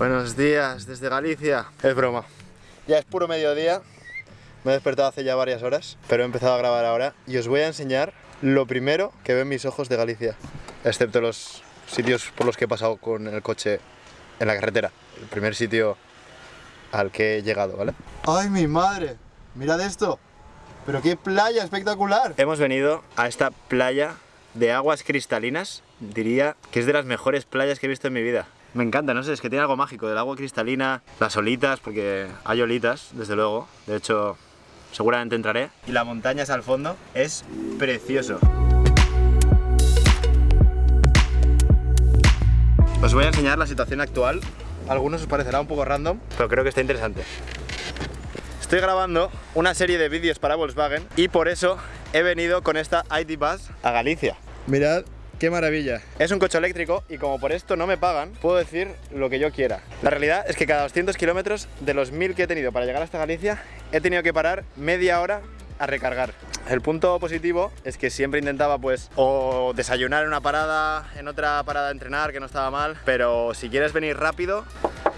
Buenos días desde Galicia. Es broma. Ya es puro mediodía. Me he despertado hace ya varias horas, pero he empezado a grabar ahora y os voy a enseñar lo primero que ven mis ojos de Galicia, excepto los sitios por los que he pasado con el coche en la carretera. El primer sitio al que he llegado, ¿vale? ¡Ay, mi madre! ¡Mirad esto! ¡Pero qué playa espectacular! Hemos venido a esta playa de aguas cristalinas. Diría que es de las mejores playas que he visto en mi vida. Me encanta, no sé, es que tiene algo mágico del agua cristalina, las olitas, porque hay olitas, desde luego. De hecho, seguramente entraré. Y la montaña es al fondo, es precioso. Os voy a enseñar la situación actual. Algunos os parecerá un poco random, pero creo que está interesante. Estoy grabando una serie de vídeos para Volkswagen y por eso he venido con esta ID Bus a Galicia. Mirad ¡Qué maravilla! Es un coche eléctrico y como por esto no me pagan, puedo decir lo que yo quiera. La realidad es que cada 200 kilómetros de los 1000 que he tenido para llegar hasta Galicia, he tenido que parar media hora a recargar. El punto positivo es que siempre intentaba pues o desayunar en una parada, en otra parada entrenar, que no estaba mal, pero si quieres venir rápido,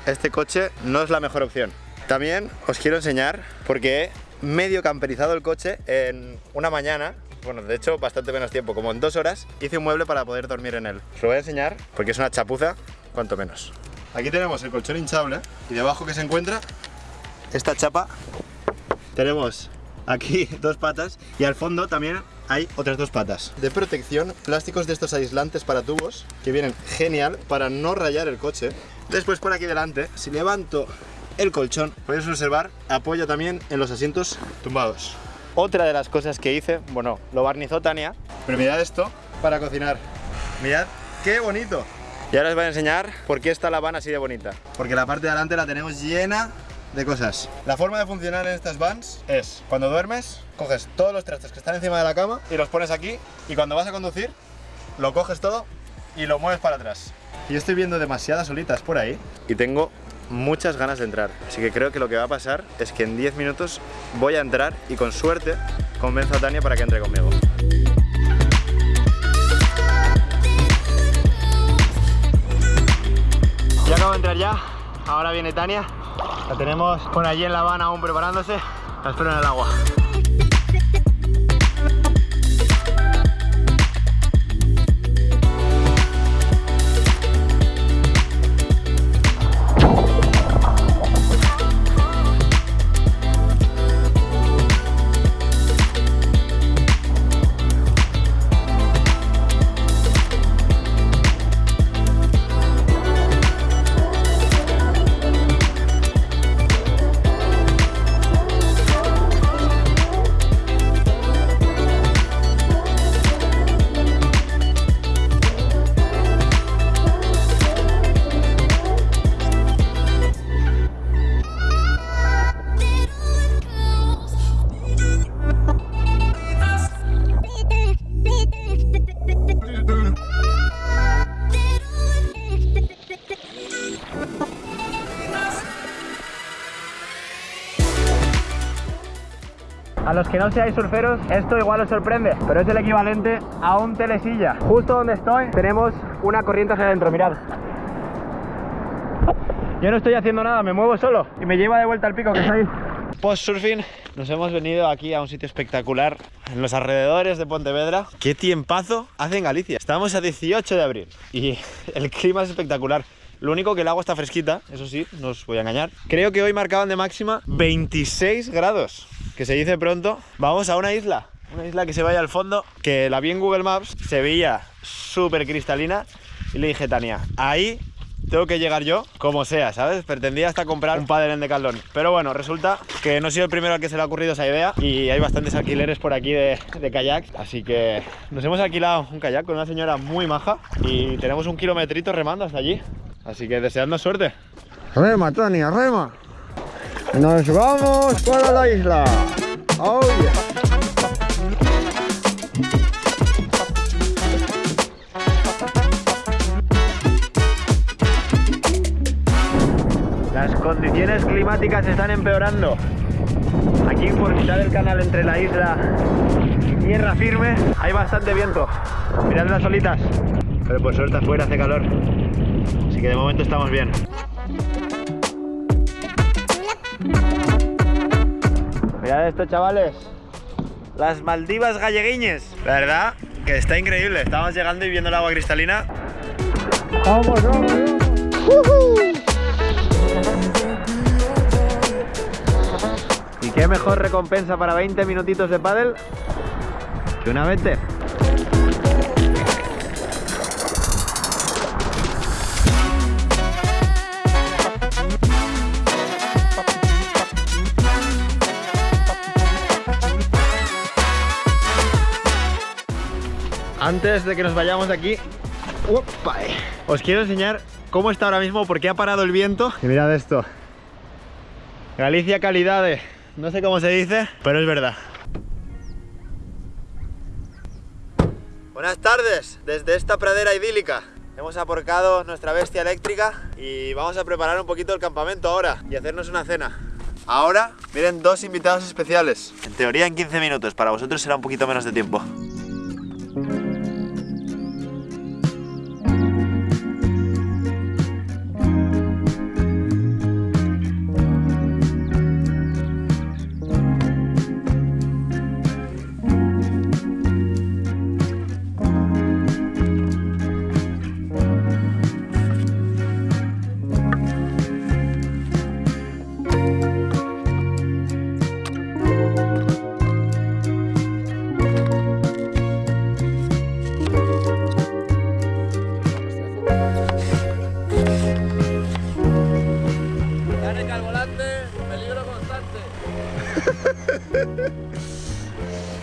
este coche no es la mejor opción. También os quiero enseñar porque he medio camperizado el coche en una mañana bueno, de hecho bastante menos tiempo, como en dos horas, hice un mueble para poder dormir en él. Os lo voy a enseñar porque es una chapuza, cuanto menos. Aquí tenemos el colchón hinchable y debajo que se encuentra esta chapa. Tenemos aquí dos patas y al fondo también hay otras dos patas. De protección, plásticos de estos aislantes para tubos que vienen genial para no rayar el coche. Después por aquí delante, si levanto el colchón, podéis observar apoyo también en los asientos tumbados. Otra de las cosas que hice, bueno, lo barnizó Tania, pero mirad esto para cocinar. Mirad qué bonito. Y ahora os voy a enseñar por qué está la van así de bonita. Porque la parte de adelante la tenemos llena de cosas. La forma de funcionar en estas vans es, cuando duermes, coges todos los trastes que están encima de la cama y los pones aquí y cuando vas a conducir, lo coges todo y lo mueves para atrás. Y estoy viendo demasiadas solitas por ahí y tengo muchas ganas de entrar. Así que creo que lo que va a pasar es que en 10 minutos voy a entrar y con suerte convenzo a Tania para que entre conmigo. Ya acabo de entrar ya, ahora viene Tania. La tenemos por allí en La Habana aún preparándose. La espero en el agua. A los que no seáis surferos, esto igual os sorprende, pero es el equivalente a un telesilla. Justo donde estoy tenemos una corriente hacia adentro, mirad. Yo no estoy haciendo nada, me muevo solo y me lleva de vuelta al pico que es ahí. Post surfing, nos hemos venido aquí a un sitio espectacular en los alrededores de Pontevedra. Qué tiempazo hace en Galicia. Estamos a 18 de abril y el clima es espectacular. Lo único que el agua está fresquita, eso sí, no os voy a engañar. Creo que hoy marcaban de máxima 26 grados que se dice pronto, vamos a una isla. Una isla que se vaya al fondo, que la vi en Google Maps, se veía súper cristalina. Y le dije, Tania, ahí tengo que llegar yo, como sea, ¿sabes? Pretendía hasta comprar un padre en Decathlon. Pero bueno, resulta que no he sido el primero al que se le ha ocurrido esa idea y hay bastantes alquileres por aquí de, kayak. Así que nos hemos alquilado un kayak con una señora muy maja y tenemos un kilometrito remando hasta allí. Así que deseando suerte. Rema, Tania, rema. Nos vamos para la isla. Oh Las condiciones climáticas están empeorando. Aquí por mitad del canal entre la isla y tierra firme hay bastante viento. Mirad las olitas. Pero por suerte afuera hace calor. Así que de momento estamos bien. Mirad esto, chavales. Las Maldivas galleguiñes. La verdad que está increíble. Estamos llegando y viendo el agua cristalina. Vamos, vamos, vamos. ¿Y qué mejor recompensa para 20 minutitos de pádel que una vete? Antes de que nos vayamos de aquí, ¡Opa! eh. os quiero enseñar cómo está ahora mismo porque ha parado el viento. Y mirad esto. Galicia calidades. No sé cómo se dice, pero es verdad. Buenas tardes, desde esta pradera idílica. Hemos aporcado nuestra bestia eléctrica y vamos a preparar un poquito el campamento ahora y hacernos una cena. Ahora miren dos invitados especiales. En teoría en 15 minutos, para vosotros será un poquito menos de tiempo.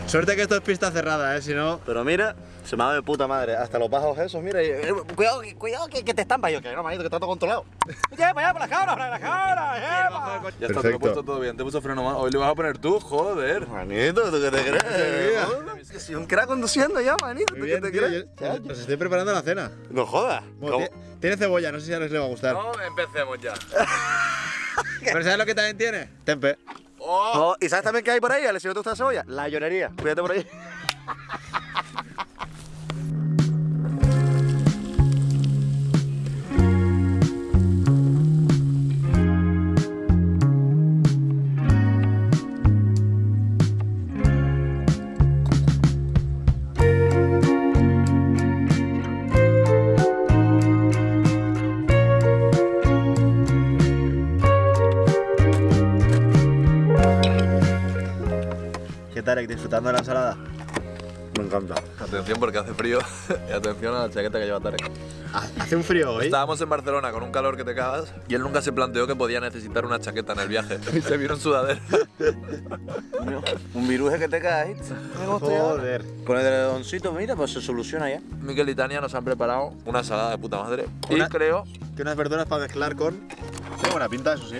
Suerte que esto es pista cerrada, ¿eh? Si no... Pero mira, se me ha dado de puta madre. Hasta los bajos esos, mira. y- eh, cuidado, que- cuidado que, que te estampa. Yo, que no, manito, que está todo controlado. ¡Lleva para allá, para las cabras, para las cabras! ¡Lleva! Ya está, te lo he puesto todo bien. Te puso freno más. Hoy le vas a poner tú, joder. Manito, ¿tú qué te crees? Es que soy un crack conduciendo ya, manito. ¿Tú qué te crees? Os estoy preparando la cena. No jodas. Tiene cebolla, no sé si a les le va a gustar. No, empecemos ya. ¿Pero sabes lo que también tiene? Tempe. Oh, ¿Y sabes también qué hay por ahí? ¿Le si no te gusta la cebolla? La llorería. Cuídate por ahí. ¿Disfrutando de la ensalada? Me encanta. Atención porque hace frío. y atención a la chaqueta que lleva Tarek. Hace un frío hoy. Estábamos en Barcelona con un calor que te cagas y él nunca se planteó que podía necesitar una chaqueta en el viaje. Y se vino en sudadera. Un viruje que te cae. Joder. Con el redoncito, mira, pues se soluciona ya. Miquel y Tania nos han preparado una ensalada de puta madre. Una- Y creo Que unas verduras para mezclar con... Tiene buena pinta, eso sí.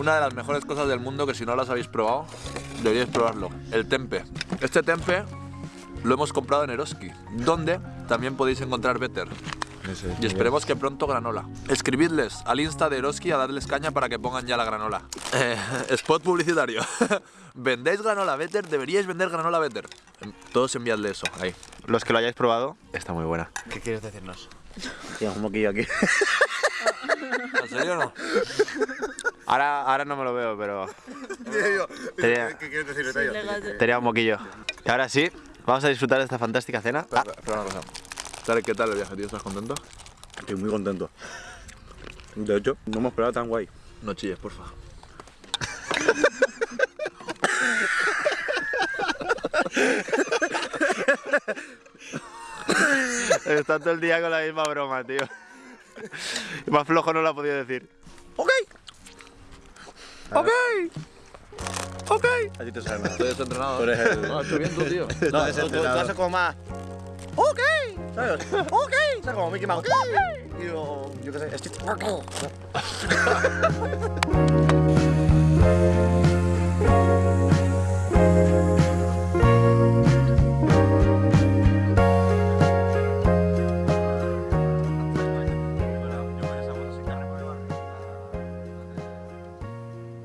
Una de las mejores cosas del mundo que si no las habéis probado, deberíais probarlo. El tempe. Este tempe lo hemos comprado en Eroski, donde también podéis encontrar Better. Y esperemos que pronto granola. Escribidles al Insta de Eroski a darles caña para que pongan ya la granola. Eh, spot publicitario. ¿Vendéis granola Better? Deberíais vender granola Better. Todos enviadle eso, ahí. Los que lo hayáis probado, está muy buena. ¿Qué quieres decirnos? Tienes un moquillo aquí. ¿En serio o no? Ahora, ahora no me lo veo, pero... Tenía, ¿Qué quieres decir, tenía un moquillo. Y ahora sí, vamos a disfrutar de esta fantástica cena. Ah, Espera, espera una cosa. Tarek, ¿qué tal el viaje, tío? ¿Estás contento? Estoy muy contento. De hecho, no hemos esperado tan guay. No chilles, porfa. Está todo el día con la misma broma, tío. Más flojo no lo ha podido decir. ¡Ok! ¡Ok! ¡Ok! A ti te sale Estoy desentrenado. Tú eres el- No, estoy bien tú, tío. No, tú, tú- tú haces como más. ¡Ok! ¿Sabes? ¡Ok! ¿Sabes? Como Mickey Mouse. ¡Ok! Y yo, yo qué sé, es chiste. ¡Ok!